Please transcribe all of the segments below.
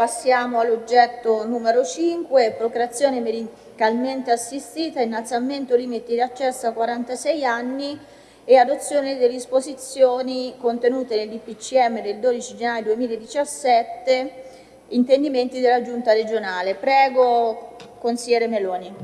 passiamo all'oggetto numero 5, procreazione medicalmente assistita, innalzamento limiti di accesso a 46 anni e adozione delle disposizioni contenute nel DPCM del 12 gennaio 2017, intendimenti della Giunta regionale. Prego, consigliere Meloni.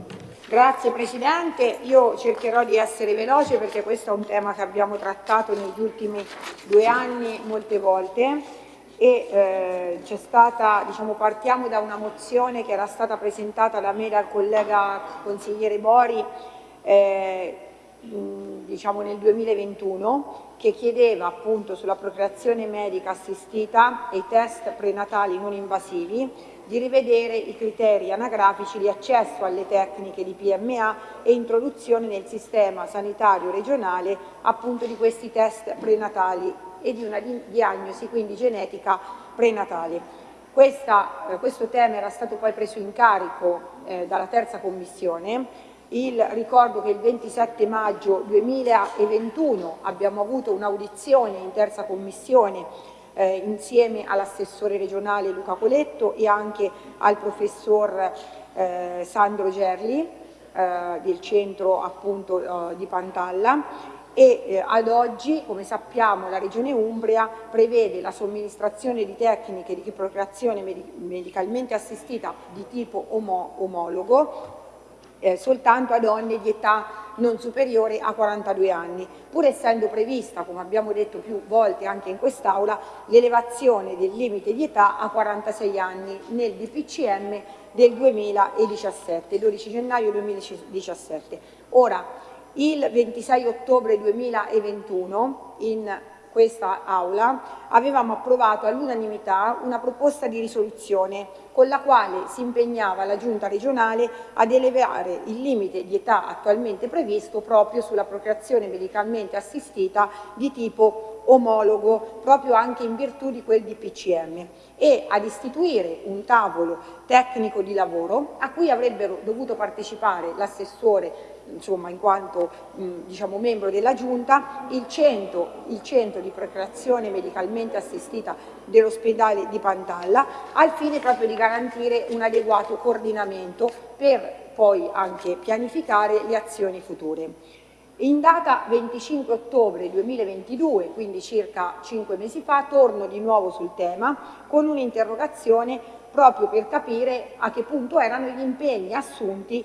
Grazie Presidente, io cercherò di essere veloce perché questo è un tema che abbiamo trattato negli ultimi due anni molte volte e eh, c'è stata, diciamo, partiamo da una mozione che era stata presentata da me dal collega consigliere Bori eh, diciamo nel 2021 che chiedeva appunto sulla procreazione medica assistita e i test prenatali non invasivi di rivedere i criteri anagrafici di accesso alle tecniche di PMA e introduzione nel sistema sanitario regionale appunto di questi test prenatali e di una diagnosi quindi genetica prenatale. Questa, eh, questo tema era stato poi preso in carico eh, dalla terza commissione il, ricordo che il 27 maggio 2021 abbiamo avuto un'audizione in terza commissione eh, insieme all'assessore regionale Luca Coletto e anche al professor eh, Sandro Gerli eh, del centro appunto eh, di Pantalla e eh, ad oggi, come sappiamo, la Regione Umbria prevede la somministrazione di tecniche di procreazione medicalmente assistita di tipo omo omologo eh, soltanto a donne di età non superiore a 42 anni, pur essendo prevista, come abbiamo detto più volte anche in quest'Aula, l'elevazione del limite di età a 46 anni nel DPCM del 2017, 12 gennaio 2017. Ora, il 26 ottobre 2021, in questa Aula, avevamo approvato all'unanimità una proposta di risoluzione con la quale si impegnava la Giunta regionale ad elevare il limite di età attualmente previsto proprio sulla procreazione medicalmente assistita di tipo omologo, proprio anche in virtù di quel DPCM, e ad istituire un tavolo tecnico di lavoro a cui avrebbero dovuto partecipare l'assessore insomma, in quanto mh, diciamo, membro della Giunta, il centro, il centro di procreazione medicalmente assistita dell'ospedale di Pantalla, al fine proprio di garantire un adeguato coordinamento per poi anche pianificare le azioni future. In data 25 ottobre 2022, quindi circa cinque mesi fa, torno di nuovo sul tema con un'interrogazione proprio per capire a che punto erano gli impegni assunti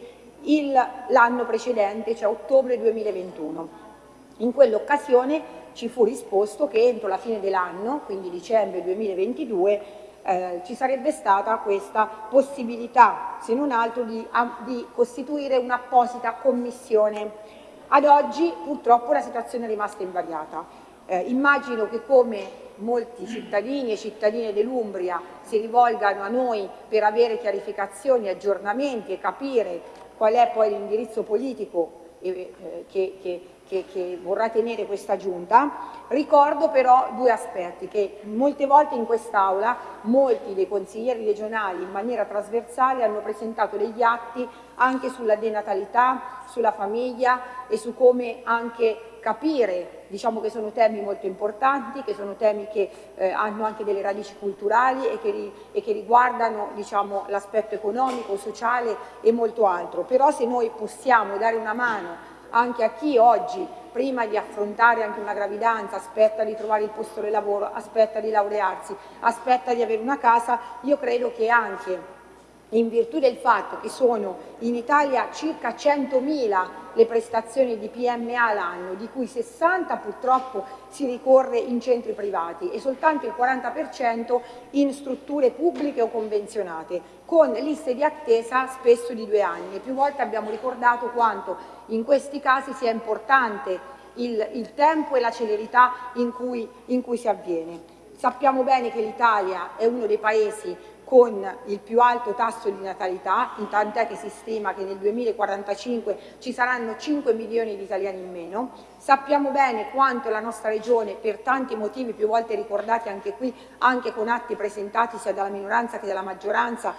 l'anno precedente, cioè ottobre 2021. In quell'occasione ci fu risposto che entro la fine dell'anno, quindi dicembre 2022, eh, ci sarebbe stata questa possibilità, se non altro, di, di costituire un'apposita commissione. Ad oggi purtroppo la situazione è rimasta invariata. Eh, immagino che come molti cittadini e cittadine dell'Umbria si rivolgano a noi per avere chiarificazioni, aggiornamenti e capire qual è poi l'indirizzo politico eh, che, che, che, che, vorrà tenere questa giunta, ricordo però due aspetti che molte volte in quest'Aula molti dei consiglieri regionali in maniera trasversale hanno presentato degli atti anche sulla denatalità, sulla famiglia e su come anche capire diciamo che sono temi molto importanti, che sono temi che eh, hanno anche delle radici culturali e che, e che riguardano diciamo, l'aspetto economico, sociale e molto altro. Però se noi possiamo dare una mano anche a chi oggi, prima di affrontare anche una gravidanza, aspetta di trovare il posto di lavoro, aspetta di laurearsi, aspetta di avere una casa, io credo che anche in virtù del fatto che sono in Italia circa 100.000 le prestazioni di PMA l'anno, di cui 60 purtroppo si ricorre in centri privati e soltanto il 40% in strutture pubbliche o convenzionate, con liste di attesa spesso di due anni. Più volte abbiamo ricordato quanto in questi casi sia importante il, il tempo e la celerità in cui, in cui si avviene. Sappiamo bene che l'Italia è uno dei paesi con il più alto tasso di natalità, tant'è che si stima che nel 2045 ci saranno 5 milioni di italiani in meno. Sappiamo bene quanto la nostra regione, per tanti motivi più volte ricordati anche qui, anche con atti presentati sia dalla minoranza che dalla maggioranza,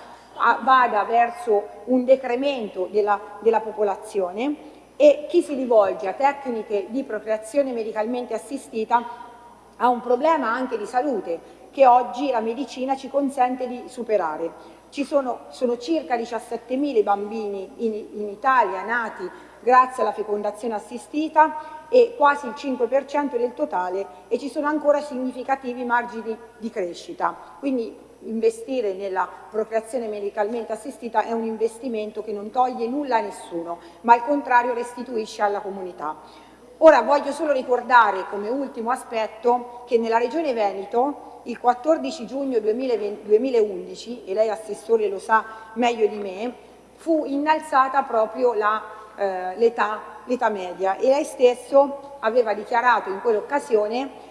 vada verso un decremento della, della popolazione e chi si rivolge a tecniche di procreazione medicalmente assistita ha un problema anche di salute che oggi la medicina ci consente di superare. Ci sono, sono circa 17.000 i bambini in, in Italia nati grazie alla fecondazione assistita e quasi il 5% del totale e ci sono ancora significativi margini di crescita. Quindi investire nella procreazione medicalmente assistita è un investimento che non toglie nulla a nessuno, ma al contrario restituisce alla comunità. Ora voglio solo ricordare come ultimo aspetto che nella Regione Veneto il 14 giugno 2020, 2011, e lei assessore lo sa meglio di me, fu innalzata proprio eh, l'età eh, media. E lei stesso aveva dichiarato in quell'occasione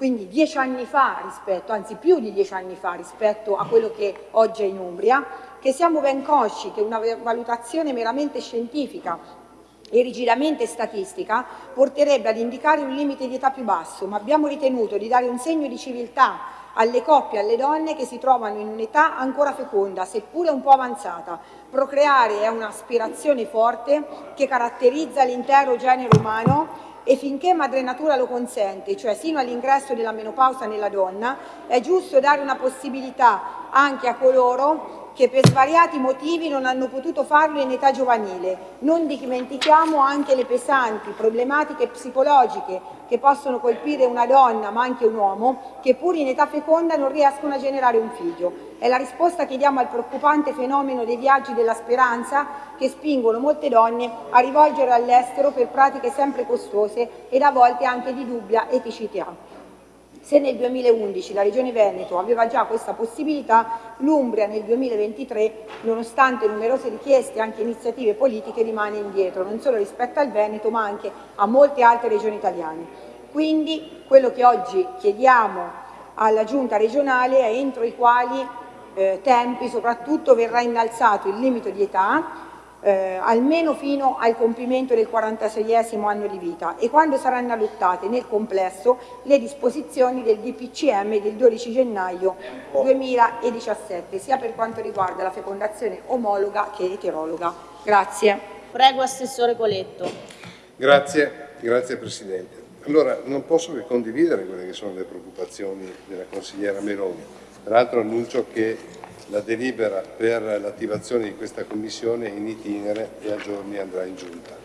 quindi dieci anni fa rispetto, anzi più di dieci anni fa rispetto a quello che oggi è in Umbria, che siamo ben consci che una valutazione meramente scientifica e rigidamente statistica porterebbe ad indicare un limite di età più basso, ma abbiamo ritenuto di dare un segno di civiltà alle coppie alle donne che si trovano in un'età ancora feconda, seppure un po' avanzata. Procreare è un'aspirazione forte che caratterizza l'intero genere umano e finché madre natura lo consente, cioè sino all'ingresso della menopausa nella donna, è giusto dare una possibilità anche a coloro che per svariati motivi non hanno potuto farlo in età giovanile. Non dimentichiamo anche le pesanti problematiche psicologiche che possono colpire una donna ma anche un uomo che pur in età feconda non riescono a generare un figlio. È la risposta che diamo al preoccupante fenomeno dei viaggi della speranza che spingono molte donne a rivolgere all'estero per pratiche sempre costose ed a volte anche di dubbia eticità. Se nel 2011 la Regione Veneto aveva già questa possibilità, l'Umbria nel 2023, nonostante numerose richieste e anche iniziative politiche, rimane indietro, non solo rispetto al Veneto ma anche a molte altre regioni italiane. Quindi quello che oggi chiediamo alla Giunta regionale è entro i quali eh, tempi soprattutto verrà innalzato il limite di età eh, almeno fino al compimento del 46esimo anno di vita e quando saranno adottate nel complesso le disposizioni del DPCM del 12 gennaio 2017, sia per quanto riguarda la fecondazione omologa che eterologa. Grazie. Prego Assessore Coletto. Grazie, grazie Presidente. Allora, non posso che condividere quelle che sono le preoccupazioni della consigliera Meloni. Tra l'altro annuncio che la delibera per l'attivazione di questa commissione è in itinere e a giorni andrà in giunta.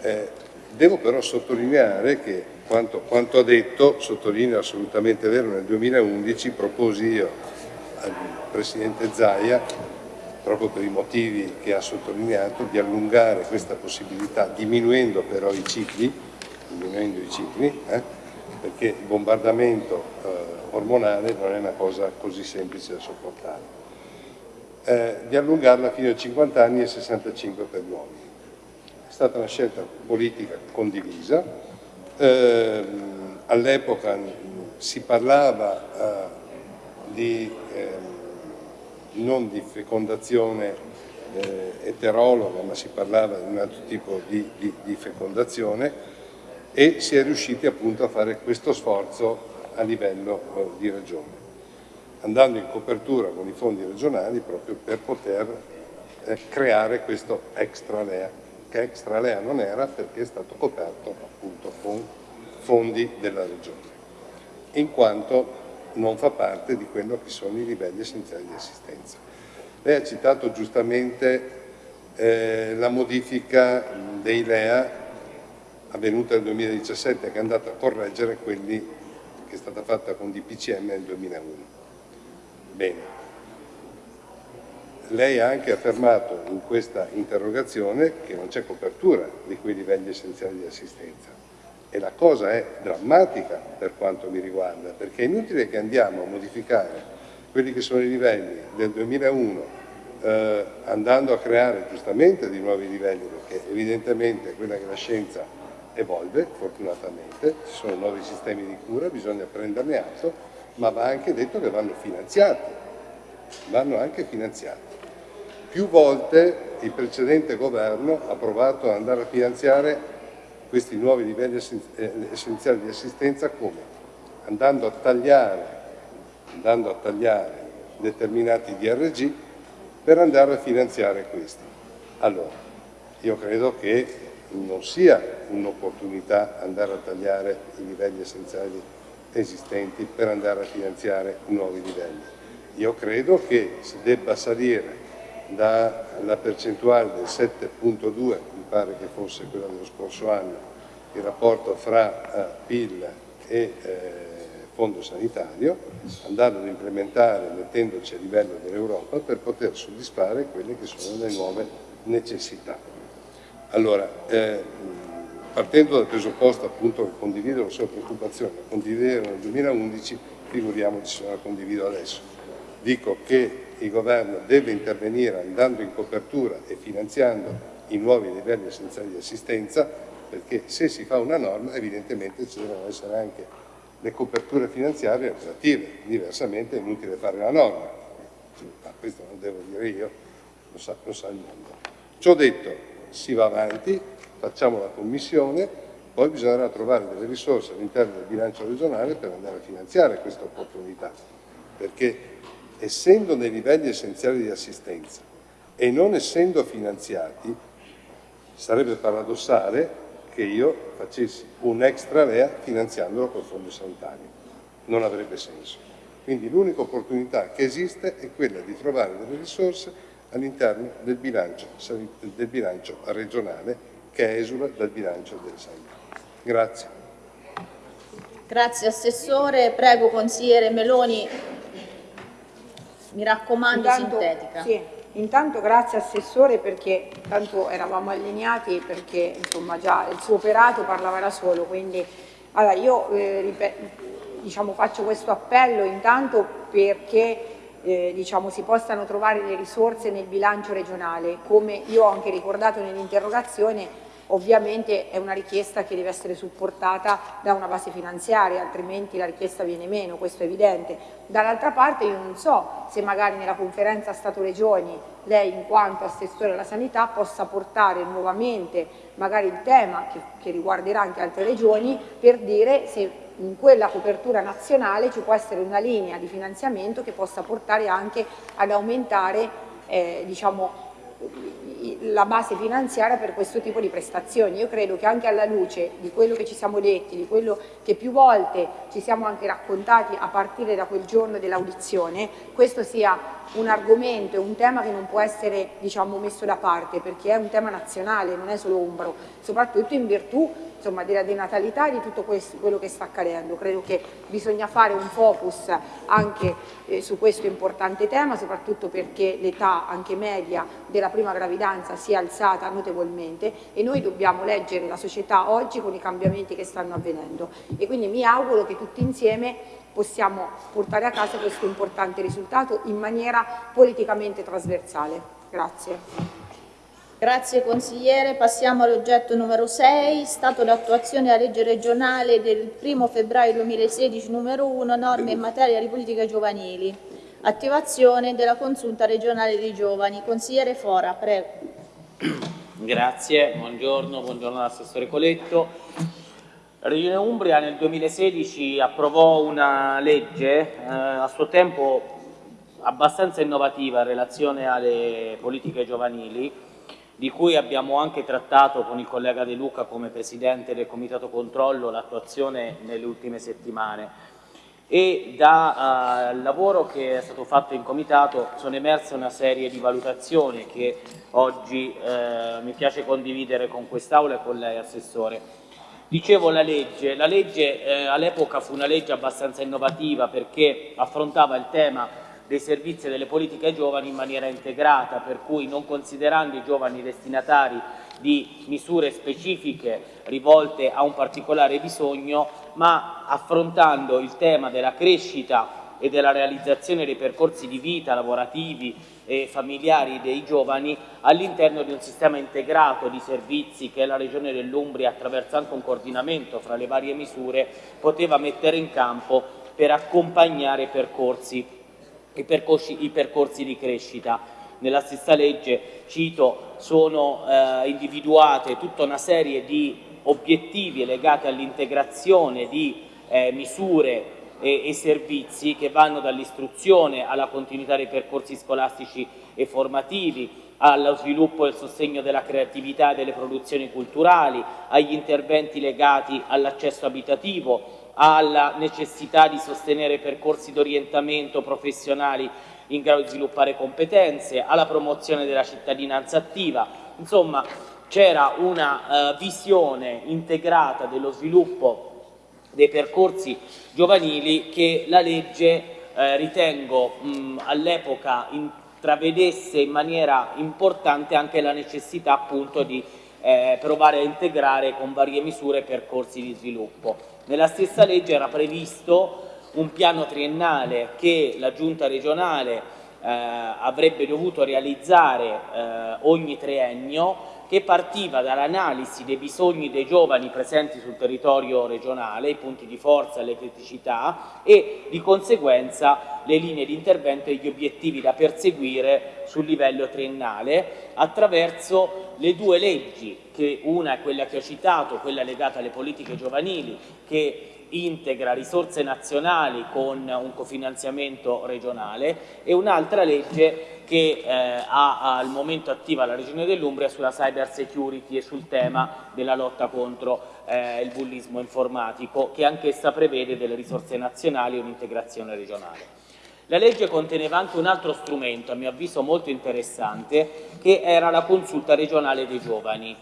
Eh, devo però sottolineare che quanto, quanto ha detto, sottolineo assolutamente vero, nel 2011 proposi io al Presidente Zaia, proprio per i motivi che ha sottolineato, di allungare questa possibilità, diminuendo però i cicli, diminuendo i cicli eh, perché il bombardamento eh, ormonale non è una cosa così semplice da sopportare. Eh, di allungarla fino a 50 anni e 65 per gli uomini. È stata una scelta politica condivisa, eh, all'epoca si parlava eh, di, ehm, non di fecondazione eh, eterologa, ma si parlava di un altro tipo di, di, di fecondazione e si è riusciti appunto a fare questo sforzo a livello eh, di regione, andando in copertura con i fondi regionali proprio per poter eh, creare questo extra LEA, che extra LEA non era perché è stato coperto appunto con fondi della regione, in quanto non fa parte di quello che sono i livelli essenziali di assistenza. Lei ha citato giustamente eh, la modifica dei LEA avvenuta nel 2017 che è andata a correggere quelli che è stata fatta con DPCM nel 2001. Bene. Lei ha anche affermato in questa interrogazione che non c'è copertura di quei livelli essenziali di assistenza e la cosa è drammatica per quanto mi riguarda perché è inutile che andiamo a modificare quelli che sono i livelli del 2001 eh, andando a creare giustamente dei nuovi livelli perché evidentemente quella che la scienza evolve fortunatamente, ci sono nuovi sistemi di cura, bisogna prenderne atto, ma va anche detto che vanno finanziati, vanno anche finanziati. Più volte il precedente governo ha provato ad andare a finanziare questi nuovi livelli eh, essenziali di assistenza come? Andando a tagliare, andando a tagliare determinati DRG per andare a finanziare questi. Allora, io credo che non sia un'opportunità andare a tagliare i livelli essenziali esistenti per andare a finanziare nuovi livelli. Io credo che si debba salire dalla percentuale del 7.2, mi pare che fosse quella dello scorso anno, il rapporto fra eh, PIL e eh, fondo sanitario, andando ad implementare mettendoci a livello dell'Europa per poter soddisfare quelle che sono le nuove necessità. Allora, eh, partendo dal presupposto appunto che condivido la sua preoccupazione, la condividevo nel 2011, figuriamoci se la condivido adesso. Dico che il governo deve intervenire andando in copertura e finanziando i nuovi livelli essenziali di assistenza, perché se si fa una norma evidentemente ci devono essere anche le coperture finanziarie relative, diversamente è inutile fare la norma, ma questo non devo dire io, lo sa, lo sa il mondo. Ciò detto, si va avanti, facciamo la commissione, poi bisognerà trovare delle risorse all'interno del bilancio regionale per andare a finanziare questa opportunità, perché essendo nei livelli essenziali di assistenza e non essendo finanziati, sarebbe paradossale che io facessi un extra VEA finanziandolo col fondo sanitario. Non avrebbe senso. Quindi l'unica opportunità che esiste è quella di trovare delle risorse all'interno del bilancio, del bilancio regionale che esula dal bilancio del sanità. Grazie. Grazie Assessore. Prego consigliere Meloni, mi raccomando Intanto, sintetica. Sì. Intanto grazie Assessore perché tanto eravamo allineati perché insomma già il suo operato parlava da solo, quindi allora io eh, diciamo, faccio questo appello intanto perché eh, diciamo, si possano trovare le risorse nel bilancio regionale, come io ho anche ricordato nell'interrogazione Ovviamente è una richiesta che deve essere supportata da una base finanziaria, altrimenti la richiesta viene meno, questo è evidente. Dall'altra parte io non so se magari nella conferenza Stato-Regioni lei in quanto assessore alla sanità possa portare nuovamente magari il tema che, che riguarderà anche altre regioni per dire se in quella copertura nazionale ci può essere una linea di finanziamento che possa portare anche ad aumentare eh, diciamo, la base finanziaria per questo tipo di prestazioni. Io credo che anche alla luce di quello che ci siamo detti, di quello che più volte ci siamo anche raccontati a partire da quel giorno dell'audizione, questo sia un argomento e un tema che non può essere diciamo, messo da parte perché è un tema nazionale, non è solo umbro, soprattutto in virtù insomma, della denatalità e di tutto questo, quello che sta accadendo. Credo che bisogna fare un focus anche eh, su questo importante tema, soprattutto perché l'età anche media della prima gravidanza si è alzata notevolmente e noi dobbiamo leggere la società oggi con i cambiamenti che stanno avvenendo e quindi mi auguro che tutti insieme possiamo portare a casa questo importante risultato in maniera politicamente trasversale. Grazie. Grazie consigliere. Passiamo all'oggetto numero 6, stato d'attuazione della legge regionale del 1 febbraio 2016 numero 1, norme in materia di politiche giovanili. Attivazione della consulta regionale dei giovani. Consigliere Fora, prego. Grazie, buongiorno, buongiorno all'assessore Coletto. La Regione Umbria nel 2016 approvò una legge eh, a suo tempo abbastanza innovativa in relazione alle politiche giovanili di cui abbiamo anche trattato con il collega De Luca come Presidente del Comitato Controllo l'attuazione nelle ultime settimane e dal uh, lavoro che è stato fatto in Comitato sono emerse una serie di valutazioni che oggi uh, mi piace condividere con quest'Aula e con lei Assessore. Dicevo la legge, la legge eh, all'epoca fu una legge abbastanza innovativa perché affrontava il tema dei servizi e delle politiche giovani in maniera integrata, per cui non considerando i giovani destinatari di misure specifiche rivolte a un particolare bisogno, ma affrontando il tema della crescita e della realizzazione dei percorsi di vita lavorativi e familiari dei giovani all'interno di un sistema integrato di servizi che la Regione dell'Umbria, attraverso anche un coordinamento fra le varie misure, poteva mettere in campo per accompagnare percorsi i percorsi, i percorsi di crescita. Nella stessa legge, cito, sono eh, individuate tutta una serie di obiettivi legati all'integrazione di eh, misure e, e, servizi che vanno dall'istruzione alla continuità dei percorsi scolastici e formativi, allo sviluppo e al sostegno della creatività e delle produzioni culturali, agli interventi legati all'accesso abitativo, alla necessità di sostenere percorsi di orientamento professionali in grado di sviluppare competenze, alla promozione della cittadinanza attiva. Insomma, c'era una uh, visione integrata dello sviluppo dei percorsi giovanili che la legge eh, ritengo all'epoca intravedesse in maniera importante anche la necessità appunto di eh, provare a integrare con varie misure percorsi di sviluppo. Nella stessa legge era previsto un piano triennale che la giunta regionale eh, avrebbe dovuto realizzare eh, ogni triennio che partiva dall'analisi dei bisogni dei giovani presenti sul territorio regionale, i punti di forza, le criticità e di conseguenza le linee di intervento e gli obiettivi da perseguire sul livello triennale attraverso le due leggi, che una è quella che ho citato, quella legata alle politiche giovanili, che integra risorse nazionali con un cofinanziamento regionale e un'altra legge che eh, ha al momento attiva la Regione dell'Umbria sulla cyber security e sul tema della lotta contro eh, il bullismo informatico che anch'essa prevede delle risorse nazionali e un'integrazione regionale. La legge conteneva anche un altro strumento, a mio avviso molto interessante, che era la consulta regionale dei giovani.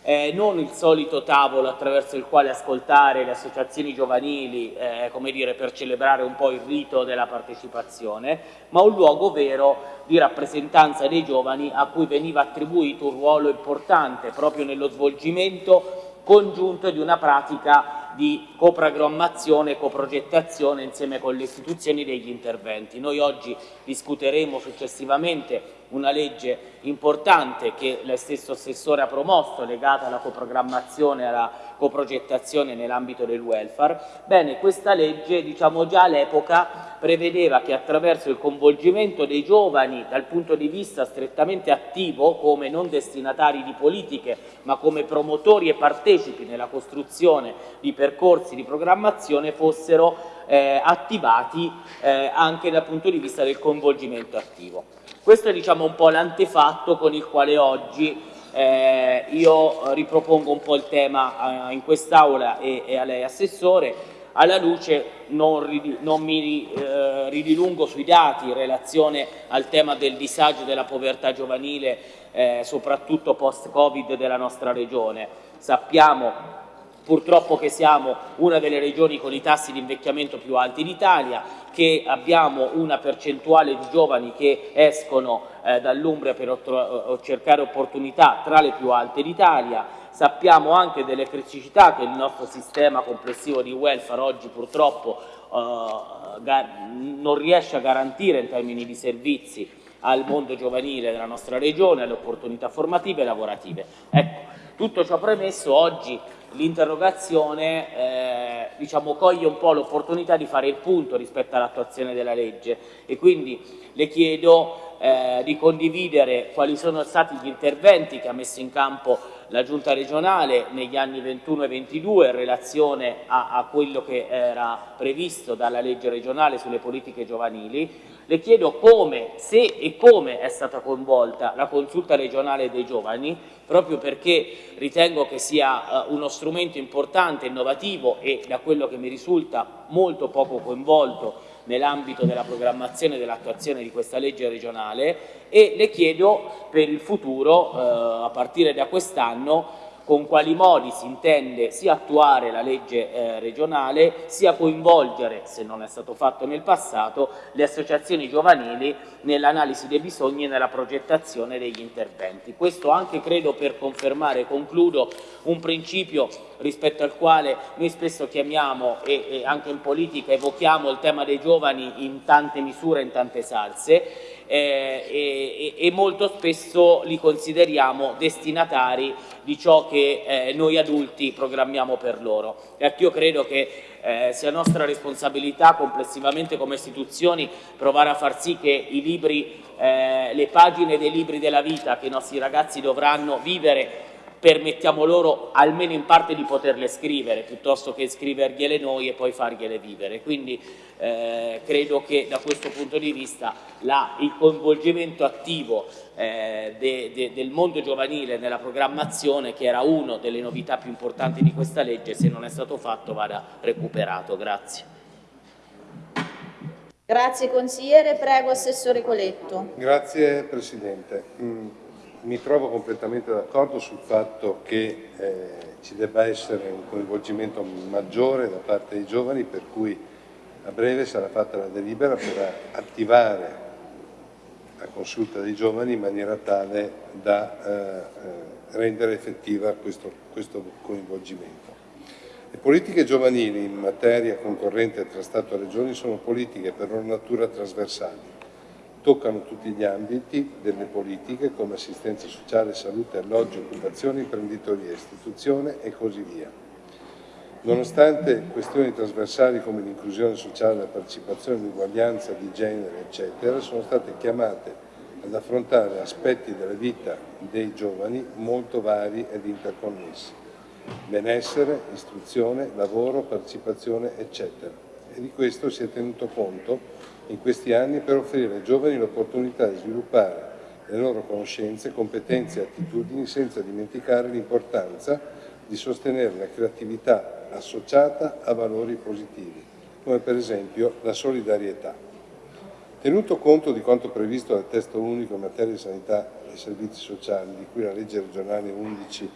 Eh, non il solito tavolo attraverso il quale ascoltare le associazioni giovanili, eh, dire, per celebrare un po' il rito della partecipazione, ma un luogo vero di rappresentanza dei giovani a cui veniva attribuito un ruolo importante proprio nello svolgimento congiunto di una pratica di coprogrammazione e coprogettazione insieme con le istituzioni degli interventi. Noi oggi discuteremo successivamente una legge importante che lei stesso Assessore ha promosso legata alla coprogrammazione e alla coprogettazione nell'ambito del welfare. Bene, questa legge diciamo già all'epoca prevedeva che attraverso il coinvolgimento dei giovani dal punto di vista strettamente attivo come non destinatari di politiche ma come promotori e partecipi nella costruzione di percorsi di programmazione fossero eh, attivati eh, anche dal punto di vista del coinvolgimento attivo. Questo è diciamo, un po' l'antefatto con il quale oggi eh, io ripropongo un po' il tema eh, in quest'Aula e, e, a lei Assessore, alla luce non, non mi eh, ridilungo sui dati in relazione al tema del disagio della povertà giovanile, eh, soprattutto post-Covid della nostra Regione. Sappiamo purtroppo che siamo una delle regioni con i tassi di invecchiamento più alti d'Italia, che abbiamo una percentuale di giovani che escono eh, dall'Umbria per eh, cercare opportunità tra le più alte d'Italia, sappiamo anche delle criticità che il nostro sistema complessivo di welfare oggi purtroppo eh, non riesce a garantire in termini di servizi al mondo giovanile della nostra regione, alle opportunità formative e lavorative. Ecco, tutto ciò premesso, oggi l'interrogazione eh, diciamo, coglie un po' l'opportunità di fare il punto rispetto all'attuazione della legge. E quindi le chiedo eh, di condividere quali sono stati gli interventi che ha messo in campo la Giunta regionale negli anni 21 e 22 in relazione a, a quello che era previsto dalla legge regionale sulle politiche giovanili. Le chiedo come, se e come è stata coinvolta la consulta regionale dei giovani, proprio perché ritengo che sia uh, uno strumento importante, innovativo e da quello che mi risulta molto poco coinvolto nell'ambito della programmazione e dell'attuazione di questa legge regionale e le chiedo per il futuro, uh, a partire da quest'anno, con quali modi si intende sia attuare la legge eh, regionale sia coinvolgere, se non è stato fatto nel passato, le associazioni giovanili nell'analisi dei bisogni e nella progettazione degli interventi. Questo anche credo per confermare, concludo, un principio rispetto al quale noi spesso chiamiamo e, e anche in politica evochiamo il tema dei giovani in tante misure, in tante salse, eh, e, e, molto spesso li consideriamo destinatari di ciò che eh, noi adulti programmiamo per loro. Ecco, io credo che eh, sia nostra responsabilità complessivamente come istituzioni provare a far sì che i libri, eh, le pagine dei libri della vita che i nostri ragazzi dovranno vivere permettiamo loro almeno in parte di poterle scrivere piuttosto che scrivergliele noi e poi fargliele vivere. Quindi eh, credo che da questo punto di vista la, il coinvolgimento attivo eh, de, de, del mondo giovanile nella programmazione, che era una delle novità più importanti di questa legge, se non è stato fatto vada recuperato. Grazie. Grazie consigliere, prego Assessore Coletto. Grazie Presidente. Mm, mi trovo completamente d'accordo sul fatto che eh, ci debba essere un coinvolgimento maggiore da parte dei giovani per cui a breve sarà fatta la delibera per attivare la consulta dei giovani in maniera tale da eh, eh rendere effettiva questo, questo coinvolgimento. Le politiche giovanili in materia concorrente tra Stato e Regioni sono politiche per loro natura trasversali, toccano tutti gli ambiti delle politiche come assistenza sociale, salute, alloggio, occupazione, imprenditoria, istituzione e così via. Nonostante questioni trasversali come l'inclusione sociale, la partecipazione, l'uguaglianza di genere, eccetera, sono state chiamate ad affrontare aspetti della vita dei giovani molto vari ed interconnessi benessere, istruzione, lavoro, partecipazione, eccetera. E di questo si è tenuto conto in questi anni per offrire ai giovani l'opportunità di sviluppare le loro conoscenze, competenze e attitudini senza dimenticare l'importanza di sostenere la creatività associata a valori positivi, come per esempio la solidarietà. Tenuto conto di quanto previsto dal testo unico in materia di sanità e servizi sociali, di cui la legge regionale 11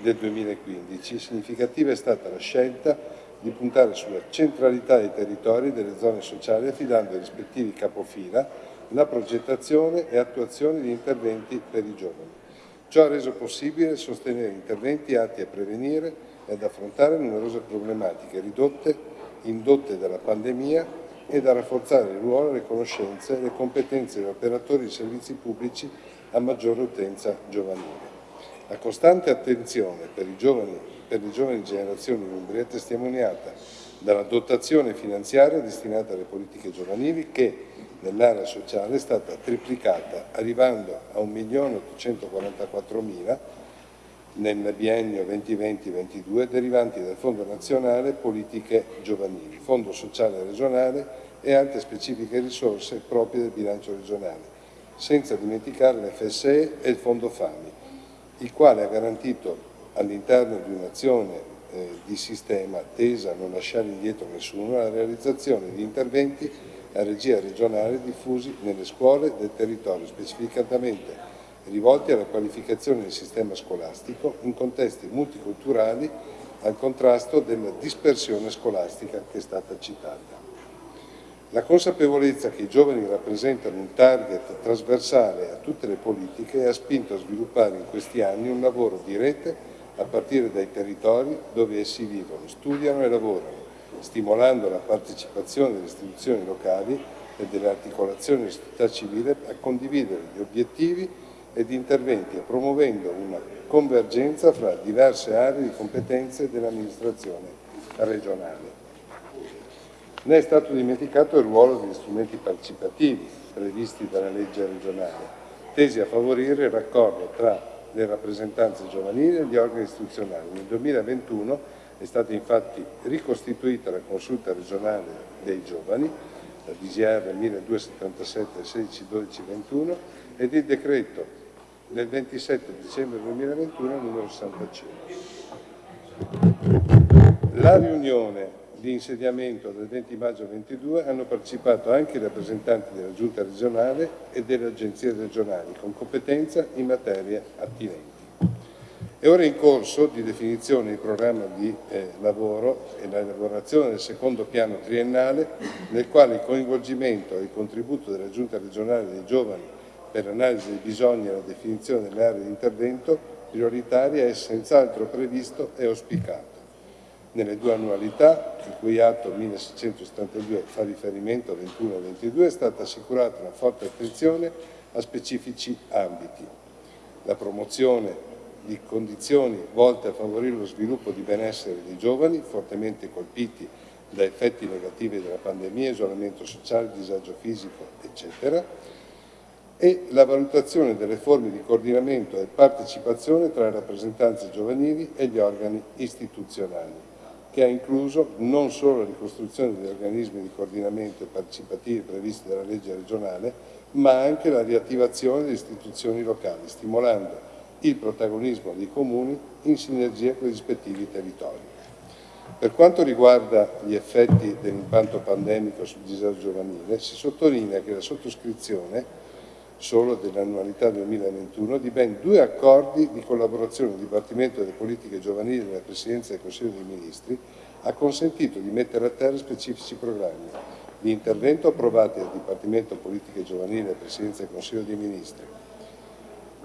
del 2015, significativa è stata la scelta di puntare sulla centralità dei territori e delle zone sociali affidando ai rispettivi capofila la progettazione e attuazione di interventi per i giovani. Ciò ha reso possibile sostenere interventi atti a prevenire e ad affrontare numerose problematiche ridotte, indotte dalla pandemia e da rafforzare il ruolo, le conoscenze e le competenze degli operatori di servizi pubblici a maggiore utenza giovanile. La costante attenzione per, giovani, per le giovani generazioni in Umbria è testimoniata dalla dotazione finanziaria destinata alle politiche giovanili che nell'area sociale è stata triplicata arrivando a 1.844.000 nel biennio 2020-22 derivanti dal Fondo Nazionale Politiche Giovanili, Fondo Sociale Regionale e altre specifiche risorse proprie del bilancio regionale, senza dimenticare l'FSE e il Fondo FAMI il quale ha garantito all'interno di un'azione eh, di sistema tesa a non lasciare indietro nessuno la realizzazione di interventi a regia regionale diffusi nelle scuole del territorio, specificatamente rivolti alla qualificazione del sistema scolastico in contesti multiculturali al contrasto della dispersione scolastica che è stata citata. La consapevolezza che i giovani rappresentano un target trasversale a tutte le politiche ha spinto a sviluppare in questi anni un lavoro di rete a partire dai territori dove essi vivono, studiano e lavorano, stimolando la partecipazione delle istituzioni locali e delle articolazioni della società civile a condividere gli obiettivi ed interventi e promuovendo una convergenza fra diverse aree di competenze dell'amministrazione regionale. Ne è stato dimenticato il ruolo degli strumenti partecipativi previsti dalla legge regionale, tesi a favorire il raccordo tra le rappresentanze giovanili e gli organi istituzionali. Nel 2021 è stata infatti ricostituita la consulta regionale dei giovani, la DGR 1277 16 12 21 ed il decreto del 27 dicembre 2021 numero 65. La riunione di insediamento del 20 maggio 22 hanno partecipato anche i rappresentanti della Giunta regionale e delle agenzie regionali con competenza in materie attinenti. È ora in corso di definizione il programma di eh, lavoro e l'elaborazione del secondo piano triennale nel quale il coinvolgimento e il contributo della Giunta regionale dei giovani per l'analisi dei bisogni e la definizione delle aree di intervento prioritarie è senz'altro previsto e auspicato nelle due annualità, il cui atto 1672 fa riferimento a 21 e 22, è stata assicurata una forte attenzione a specifici ambiti. La promozione di condizioni volte a favorire lo sviluppo di benessere dei giovani, fortemente colpiti da effetti negativi della pandemia, isolamento sociale, disagio fisico, eccetera, e la valutazione delle forme di coordinamento e partecipazione tra le rappresentanze giovanili e gli organi istituzionali, che ha incluso non solo la ricostruzione degli organismi di coordinamento e partecipativi previsti dalla legge regionale, ma anche la riattivazione delle istituzioni locali, stimolando il protagonismo dei comuni in sinergia con i rispettivi territori. Per quanto riguarda gli effetti dell'impatto pandemico sul disagio giovanile, si sottolinea che la sottoscrizione solo dell'annualità 2021 di ben due accordi di collaborazione del Dipartimento delle Politiche Giovanili della Presidenza del Consiglio dei Ministri ha consentito di mettere a terra specifici programmi di intervento approvati dal Dipartimento Politiche Giovanili della Presidenza del Consiglio dei Ministri,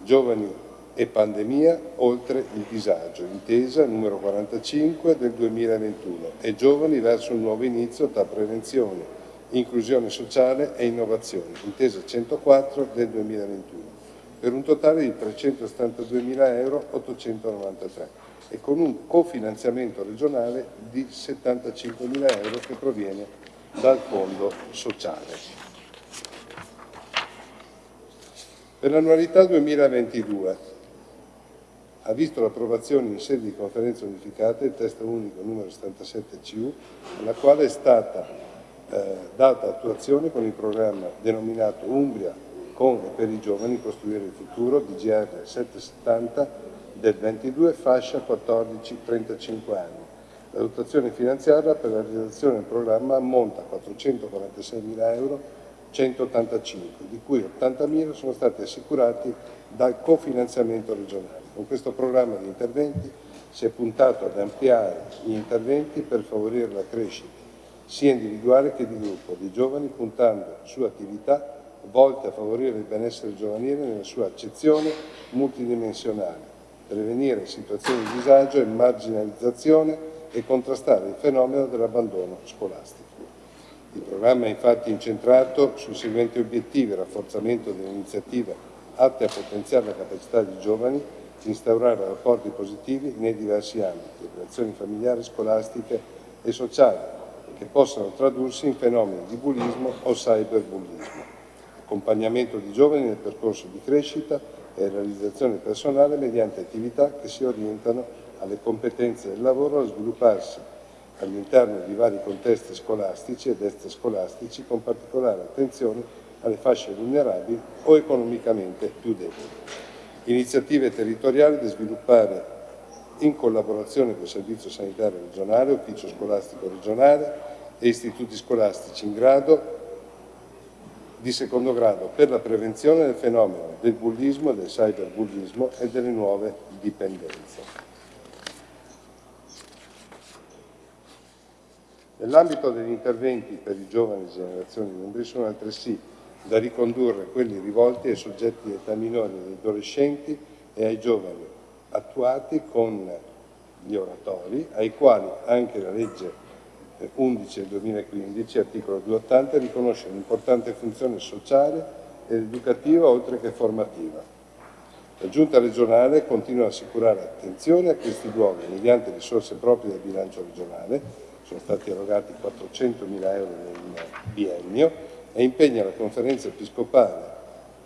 Giovani e pandemia oltre il disagio, intesa numero 45 del 2021 e giovani verso un nuovo inizio tra prevenzione, inclusione sociale e innovazione, intesa 104 del 2021, per un totale di 372.000 euro 893 e con un cofinanziamento regionale di 75.000 euro che proviene dal Fondo Sociale. Per l'annualità 2022 ha visto l'approvazione in sede di conferenza unificata del testo unico numero 77CU, alla quale è stata eh, data attuazione con il programma denominato Umbria con e per i giovani costruire il futuro DGR 770 del 22 fascia 14-35 anni. La dotazione finanziaria per la realizzazione del programma ammonta a 446.000 euro 185, di cui 80.000 sono stati assicurati dal cofinanziamento regionale. Con questo programma di interventi si è puntato ad ampliare gli interventi per favorire la crescita sia individuale che di gruppo di giovani puntando su attività volte a favorire il benessere giovanile nella sua accezione multidimensionale, prevenire situazioni di disagio e marginalizzazione e contrastare il fenomeno dell'abbandono scolastico. Il programma è infatti incentrato sui seguenti obiettivi, rafforzamento dell'iniziativa atte a potenziare la capacità dei giovani di instaurare rapporti positivi nei diversi ambiti, relazioni familiari, scolastiche e sociali, che possano tradursi in fenomeni di bullismo o cyberbullismo, accompagnamento di giovani nel percorso di crescita e realizzazione personale mediante attività che si orientano alle competenze del lavoro a svilupparsi all'interno di vari contesti scolastici ed extrascolastici con particolare attenzione alle fasce vulnerabili o economicamente più deboli. Iniziative territoriali da sviluppare in collaborazione con il Servizio Sanitario Regionale, Ufficio Scolastico Regionale e istituti scolastici in grado di secondo grado per la prevenzione del fenomeno del bullismo, del cyberbullismo e delle nuove dipendenze. Nell'ambito degli interventi per i giovani generazioni membri sono altresì da ricondurre quelli rivolti ai soggetti di età minore e adolescenti e ai giovani, attuati con gli oratori, ai quali anche la legge 11 del 2015, articolo 280, riconosce un'importante funzione sociale ed educativa oltre che formativa. La Giunta regionale continua a assicurare attenzione a questi luoghi mediante risorse proprie del bilancio regionale, sono stati erogati 400.000 euro nel biennio e impegna la conferenza episcopale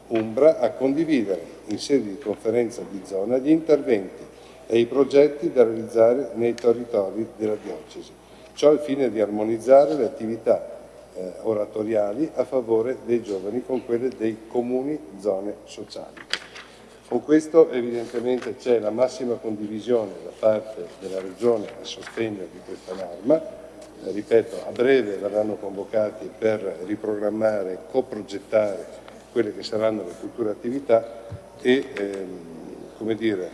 Umbra a condividere in sede di conferenza di zona gli interventi e i progetti da realizzare nei territori della diocesi. Ciò al fine di armonizzare le attività eh, oratoriali a favore dei giovani con quelle dei comuni zone sociali. Con questo evidentemente c'è la massima condivisione da parte della Regione a sostegno di questa norma, eh, ripeto a breve verranno convocati per riprogrammare, coprogettare quelle che saranno le future attività e ehm, come dire,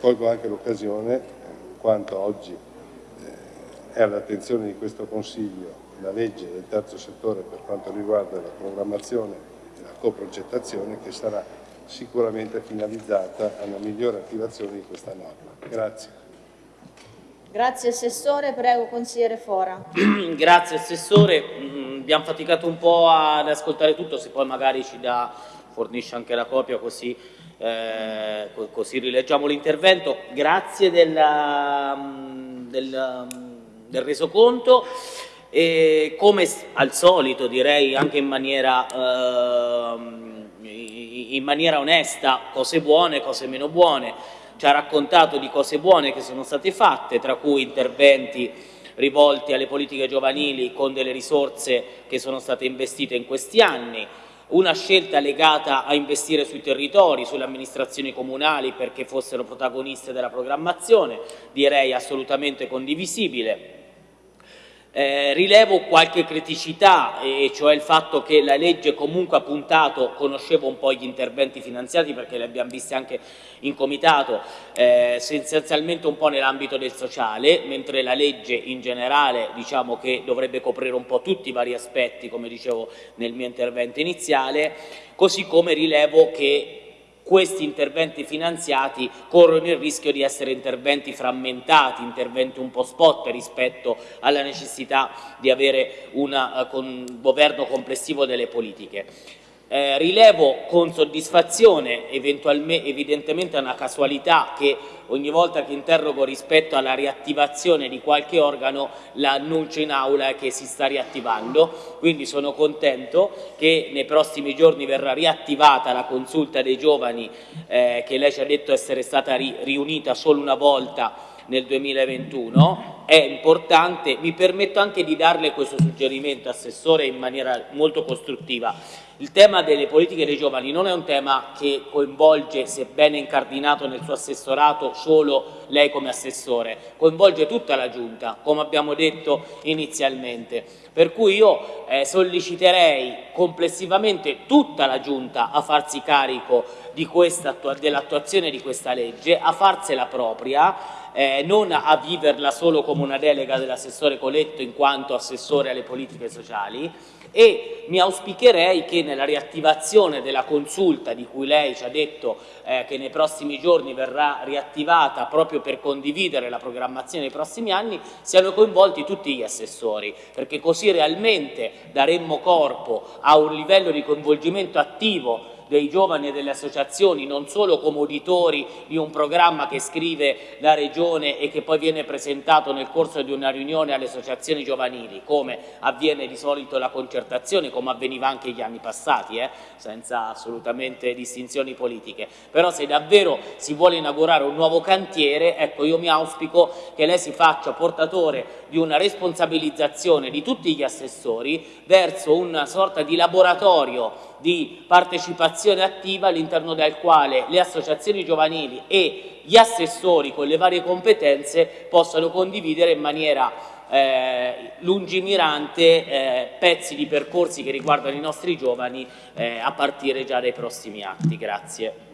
colgo anche l'occasione, eh, quanto oggi è all'attenzione di questo Consiglio la legge del terzo settore per quanto riguarda la programmazione e la coprogettazione che sarà sicuramente finalizzata a una migliore attivazione di questa norma. Grazie. Grazie Assessore, prego Consigliere Fora. Grazie Assessore, mm, abbiamo faticato un po' ad ascoltare tutto, se poi magari ci dà, fornisce anche la copia così, eh, così rileggiamo l'intervento. Grazie della, mm, del, resoconto. E come al solito direi anche in maniera... Eh, in maniera onesta cose buone, cose meno buone, ci ha raccontato di cose buone che sono state fatte, tra cui interventi rivolti alle politiche giovanili con delle risorse che sono state investite in questi anni, una scelta legata a investire sui territori, sulle amministrazioni comunali perché fossero protagoniste della programmazione, direi assolutamente condivisibile. Eh, rilevo qualche criticità, e cioè il fatto che la legge comunque ha puntato, conoscevo un po' gli interventi finanziati perché li abbiamo visti anche in comitato, eh, essenzialmente un po' nell'ambito del sociale, mentre la legge in generale diciamo che dovrebbe coprire un po' tutti i vari aspetti, come dicevo nel mio intervento iniziale, così come rilevo che questi interventi finanziati corrono il rischio di essere interventi frammentati, interventi un po' spot rispetto alla necessità di avere un uh, governo complessivo delle politiche. Eh, rilevo con soddisfazione, evidentemente è una casualità che ogni volta che interrogo rispetto alla riattivazione di qualche organo l'annuncio in aula che si sta riattivando, quindi sono contento che nei prossimi giorni verrà riattivata la consulta dei giovani eh, che lei ci ha detto essere stata ri riunita solo una volta nel 2021, è importante, mi permetto anche di darle questo suggerimento, Assessore, in maniera molto costruttiva il tema delle politiche dei giovani non è un tema che coinvolge, sebbene incardinato nel suo assessorato, solo lei come assessore, coinvolge tutta la Giunta, come abbiamo detto inizialmente. Per cui io eh, solleciterei complessivamente tutta la Giunta a farsi carico dell'attuazione di questa legge, a farsela propria, eh, non a viverla solo come una delega dell'assessore Coletto in quanto assessore alle politiche sociali, e mi auspicherei che nella riattivazione della consulta di cui lei ci ha detto eh, che nei prossimi giorni verrà riattivata proprio per condividere la programmazione dei prossimi anni siano coinvolti tutti gli assessori perché così realmente daremmo corpo a un livello di coinvolgimento attivo dei giovani e delle associazioni, non solo come uditori di un programma che scrive la Regione e che poi viene presentato nel corso di una riunione alle associazioni giovanili, come avviene di solito la concertazione, come avveniva anche gli anni passati, eh, senza assolutamente distinzioni politiche. Però se davvero si vuole inaugurare un nuovo cantiere, ecco io mi auspico che lei si faccia portatore di una responsabilizzazione di tutti gli assessori verso una sorta di laboratorio di partecipazione attiva all'interno del quale le associazioni giovanili e gli assessori con le varie competenze possano condividere in maniera eh, lungimirante eh, pezzi di percorsi che riguardano i nostri giovani eh, a partire già dai prossimi atti. Grazie.